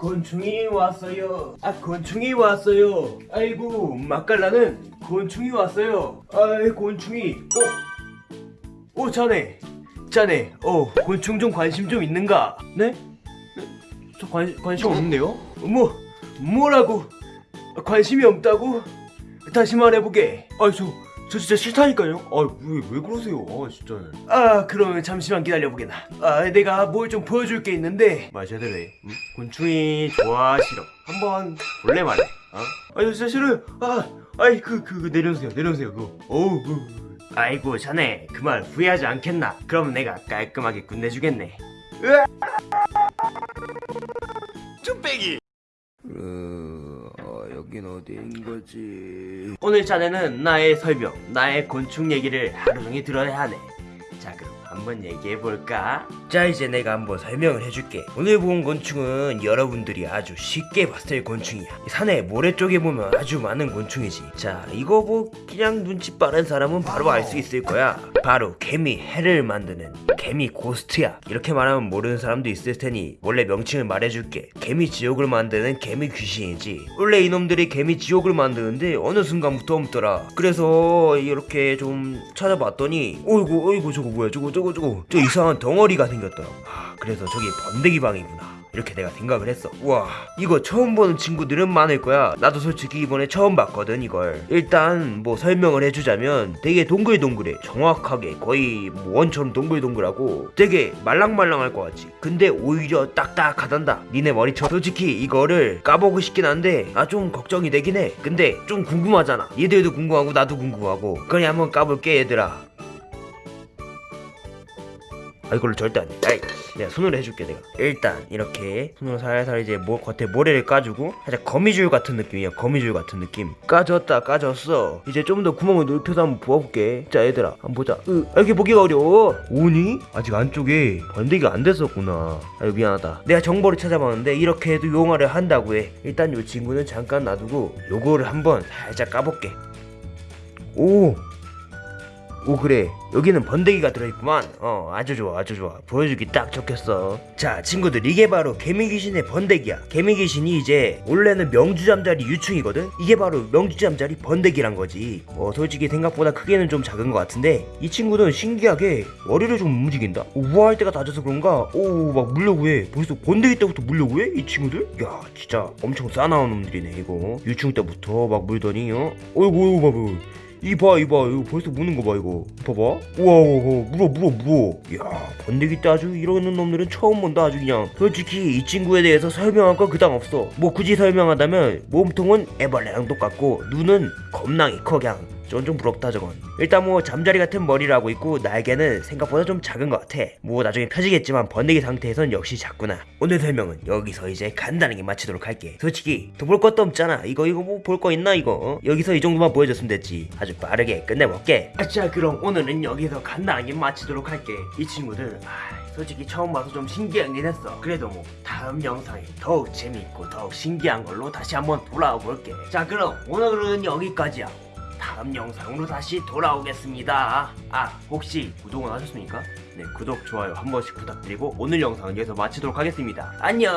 곤충이 왔어요. 아 곤충이 왔어요. 아이고 맛깔나는 곤충이 왔어요. 아이 곤충이. 어? 어 자네. 자네. 어 곤충 좀 관심 좀 있는가? 네? 네? 저 관, 관심 없는데요? 뭐 뭐라고? 관심이 없다고? 다시 말해보게. 아저 저 진짜 싫다니까요. 아왜 왜 그러세요? 아 진짜. 아 그러면 잠시만 기다려보게나. 아 내가 뭘 좀 보여줄 게 있는데. 마셔야 되네. 응? 곤충이 좋아 싫어. 한번 볼래 말래. 어? 아 진짜 싫어요. 아 아이 그 그 그, 내려주세요 내려주세요 그거. 어우. 그. 아이고 자네 그 말 후회하지 않겠나? 그럼 내가 깔끔하게 끝내주겠네. 으아! 쭈빼기. 어, 여긴 어디인 거지? 오늘 자네는 나의 설명, 나의 곤충 얘기를 하루 종일 들어야 하네. 한번 얘기해 볼까? 자, 이제 내가 한번 설명을 해줄게. 오늘 본 곤충은 여러분들이 아주 쉽게 봤을 곤충이야. 산의 모래 쪽에 보면 아주 많은 곤충이지. 자, 이거 뭐 그냥 눈치 빠른 사람은 바로 알 수 있을 거야. 바로 개미 hell을 만드는 개미 ghost야. 이렇게 말하면 모르는 사람도 있을 테니 원래 명칭을 말해줄게. 개미 지옥을 만드는 개미 귀신이지. 원래 이놈들이 개미 지옥을 만드는데 어느 순간부터 없더라. 그래서 이렇게 좀 찾아봤더니 어이구 어이구 저거 뭐야 저거 저거 저거 저 이상한 덩어리가 생겼더라. 하, 그래서 저기 번데기 방이구나. 이렇게 내가 생각을 했어. 와, 이거 처음 보는 친구들은 많을 거야. 나도 솔직히 이번에 처음 봤거든, 이걸. 일단, 뭐 설명을 해주자면 되게 동글동글해. 정확하게 거의 뭐 원처럼 동글동글하고 되게 말랑말랑할 것 같지. 근데 오히려 딱딱하단다. 니네 머리처럼. 솔직히 이거를 까보고 싶긴 한데, 아, 좀 걱정이 되긴 해. 근데 좀 궁금하잖아. 얘들도 궁금하고, 나도 궁금하고. 그러니 한번 까볼게, 얘들아. 아 이걸로 절대 안돼 내가 손으로 해줄게 내가. 일단 이렇게 손으로 살살 이제 모, 겉에 모래를 까주고 살짝 거미줄 같은 느낌이야 거미줄 같은 느낌. 까졌다 까졌어. 이제 좀 더 구멍을 넓혀서 한번 부어볼게. 자 얘들아 한번 보자. 으, 아, 이렇게 보기가 어려워. 오니? 아직 안쪽에 번데기가 안 됐었구나. 아유 미안하다. 내가 정보를 찾아봤는데 이렇게 해도 용화를 한다고 해. 일단 요 친구는 잠깐 놔두고 요거를 한번 살짝 까볼게. 오 오 그래. 여기는 번데기가 들어있구만. 어 아주 좋아 아주 좋아. 보여주기 딱 좋겠어. 자 친구들 이게 바로 개미귀신의 번데기야. 개미귀신이 이제 원래는 명주잠자리 유충이거든? 이게 바로 명주잠자리 번데기란 거지. 어 솔직히 생각보다 크기는 좀 작은 것 같은데 이 친구는 신기하게 머리를 좀 움직인다? 우아할 때가 낮아서 그런가? 오 막 물려고 해. 벌써 번데기 때부터 물려고 해 이 친구들? 야 진짜 엄청 싸나운 놈들이네 이거. 유충 때부터 막 물더니 어? 어이구 어이구 봐봐 이봐 이봐. 이거 벌써 무는 거 봐 이거. 봐봐. 우와 우와 물어 물어 물어. 야 번데기 때 아주 이러는 놈들은 처음 본다 아주 그냥. 솔직히 이 친구에 대해서 설명할 건 그닥 없어. 뭐 굳이 설명하자면 몸통은 애벌레랑 똑같고 눈은 겁나게 커 그냥 전좀 부럽다 저건. 일단 뭐 잠자리 같은 머리를 하고 있고 날개는 생각보다 좀 작은 것 같아. 뭐 나중에 펴지겠지만 번데기 상태에선 역시 작구나. 오늘 설명은 여기서 이제 간단하게 마치도록 할게. 솔직히 더 볼 것도 없잖아. 이거 이거 뭐 볼 거 있나 이거? 어? 여기서 이 정도만 보여줬으면 됐지. 아주 빠르게 끝내볼게. 아, 자 그럼 오늘은 여기서 간단하게 마치도록 할게. 이 친구들 아, 솔직히 처음 봐서 좀 신기하긴 했어. 그래도 뭐 다음 영상에 더욱 재밌고 더욱 신기한 걸로 다시 한번 돌아와 볼게. 자 그럼 오늘은 여기까지야 다음 영상으로 다시 돌아오겠습니다. 아, 혹시 구독은 하셨습니까? 네, 구독, 좋아요 한 번씩 부탁드리고 오늘 영상은 여기서 마치도록 하겠습니다. 안녕!